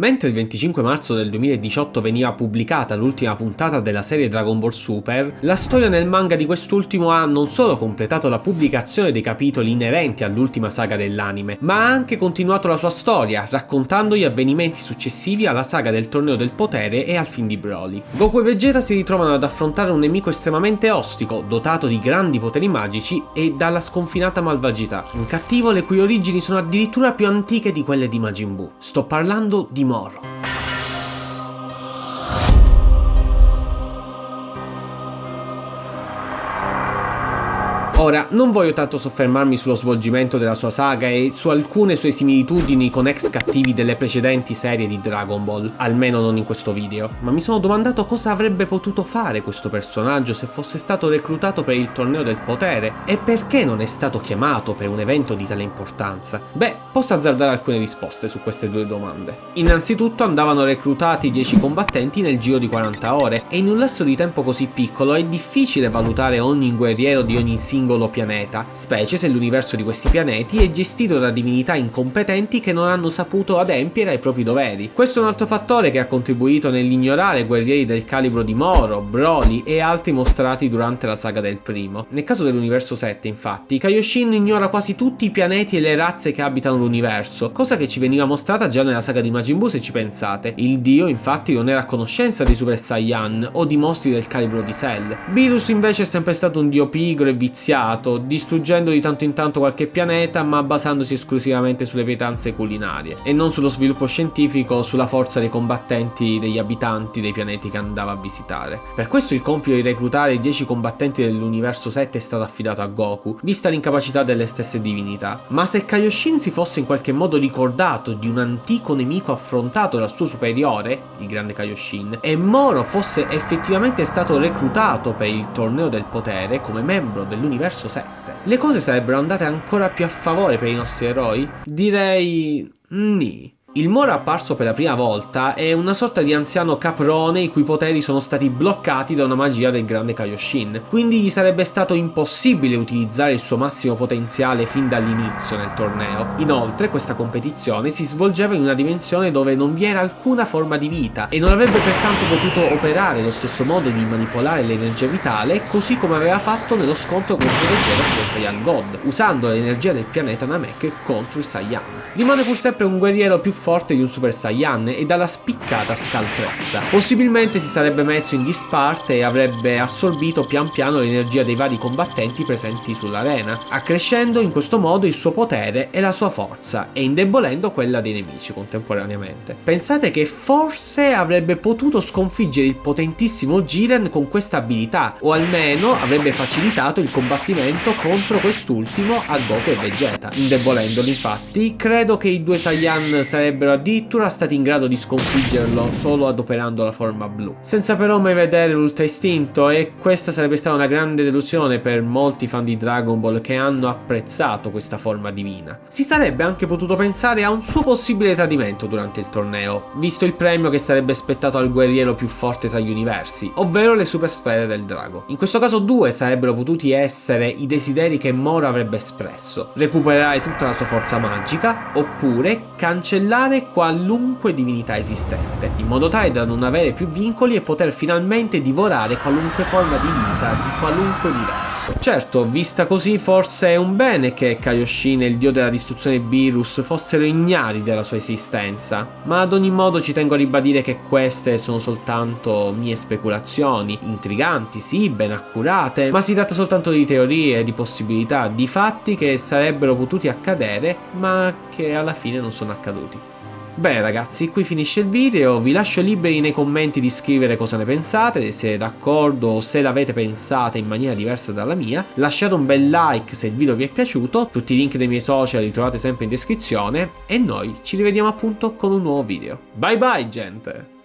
Mentre il 25 marzo del 2018 veniva pubblicata l'ultima puntata della serie Dragon Ball Super, la storia nel manga di quest'ultimo ha non solo completato la pubblicazione dei capitoli inerenti all'ultima saga dell'anime, ma ha anche continuato la sua storia, raccontando gli avvenimenti successivi alla saga del Torneo del Potere e al film di Broly. Goku e Vegeta si ritrovano ad affrontare un nemico estremamente ostico, dotato di grandi poteri magici e dalla sconfinata malvagità. Un cattivo le cui origini sono addirittura più antiche di quelle di Majin Buu. Sto parlando di Moro. Ora, non voglio tanto soffermarmi sullo svolgimento della sua saga e su alcune sue similitudini con ex cattivi delle precedenti serie di Dragon Ball, almeno non in questo video, ma mi sono domandato cosa avrebbe potuto fare questo personaggio se fosse stato reclutato per il torneo del potere e perché non è stato chiamato per un evento di tale importanza. Beh, posso azzardare alcune risposte su queste due domande. Innanzitutto andavano reclutati 10 combattenti nel giro di 40 ore e in un lasso di tempo così piccolo è difficile valutare ogni guerriero di ogni singolo singolo pianeta, specie se l'universo di questi pianeti è gestito da divinità incompetenti che non hanno saputo adempiere ai propri doveri. Questo è un altro fattore che ha contribuito nell'ignorare guerrieri del calibro di Moro, Broly e altri mostrati durante la saga del primo. Nel caso dell'universo 7, infatti, Kaioshin ignora quasi tutti i pianeti e le razze che abitano l'universo, cosa che ci veniva mostrata già nella saga di Majin Buu se ci pensate. Il dio infatti non era a conoscenza di Super Saiyan o di mostri del calibro di Cell. Beerus invece è sempre stato un dio pigro e viziato iniziato, distruggendo di tanto in tanto qualche pianeta ma basandosi esclusivamente sulle pietanze culinarie e non sullo sviluppo scientifico o sulla forza dei combattenti degli abitanti dei pianeti che andava a visitare. Per questo il compito di reclutare i 10 combattenti dell'universo 7 è stato affidato a Goku, vista l'incapacità delle stesse divinità. Ma se Kaioshin si fosse in qualche modo ricordato di un antico nemico affrontato dal suo superiore, il grande Kaioshin, e Moro fosse effettivamente stato reclutato per il torneo del potere come membro dell'universo verso 7. Le cose sarebbero andate ancora più a favore per i nostri eroi? Direi... Ni. Il Moro apparso per la prima volta è una sorta di anziano caprone i cui poteri sono stati bloccati da una magia del grande Kaioshin, quindi gli sarebbe stato impossibile utilizzare il suo massimo potenziale fin dall'inizio nel torneo. Inoltre questa competizione si svolgeva in una dimensione dove non vi era alcuna forma di vita e non avrebbe pertanto potuto operare lo stesso modo di manipolare l'energia vitale così come aveva fatto nello scontro contro Vegeta sulle Saiyan God, usando l'energia del pianeta Namek contro i Saiyan. Rimane pur sempre un guerriero più forte di un Super Saiyan e dalla spiccata scaltrezza. Possibilmente si sarebbe messo in disparte e avrebbe assorbito pian piano l'energia dei vari combattenti presenti sull'arena, accrescendo in questo modo il suo potere e la sua forza e indebolendo quella dei nemici contemporaneamente. Pensate che forse avrebbe potuto sconfiggere il potentissimo Jiren con questa abilità o almeno avrebbe facilitato il combattimento contro quest'ultimo a Goku e Vegeta. Indebolendolo infatti, credo che i due Saiyan sarebbero sarebbero addirittura stati in grado di sconfiggerlo solo adoperando la forma blu. Senza però mai vedere l'ultra istinto e questa sarebbe stata una grande delusione per molti fan di Dragon Ball che hanno apprezzato questa forma divina. Si sarebbe anche potuto pensare a un suo possibile tradimento durante il torneo, visto il premio che sarebbe aspettato al guerriero più forte tra gli universi, ovvero le super sfere del drago. In questo caso due sarebbero potuti essere i desideri che Moro avrebbe espresso, recuperare tutta la sua forza magica, oppure cancellare eliminare qualunque divinità esistente, in modo tale da non avere più vincoli e poter finalmente divorare qualunque forma di vita di qualunque universo. Certo, vista così forse è un bene che Kaioshin e il dio della distruzione Beerus fossero ignari della sua esistenza, ma ad ogni modo ci tengo a ribadire che queste sono soltanto mie speculazioni, intriganti sì, ben accurate, ma si tratta soltanto di teorie, di possibilità, di fatti che sarebbero potuti accadere, ma che alla fine non sono accaduti. Bene ragazzi, qui finisce il video, vi lascio liberi nei commenti di scrivere cosa ne pensate, se d'accordo o se l'avete pensata in maniera diversa dalla mia, lasciate un bel like se il video vi è piaciuto, tutti i link dei miei social li trovate sempre in descrizione e noi ci rivediamo appunto con un nuovo video. Bye bye gente!